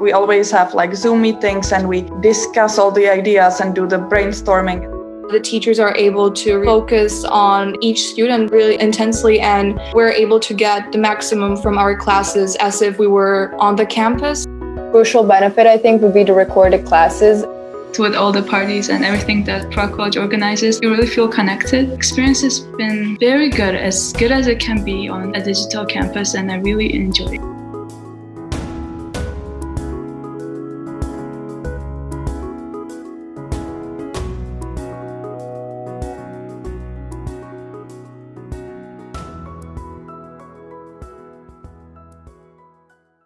We always have like Zoom meetings and we discuss all the ideas and do the brainstorming. The teachers are able to focus on each student really intensely and we're able to get the maximum from our classes as if we were on the campus. Crucial benefit, I think, would be the recorded classes. With all the parties and everything that Prague College organizes, you really feel connected. Experience has been very good, as good as it can be on a digital campus, and I really enjoy it.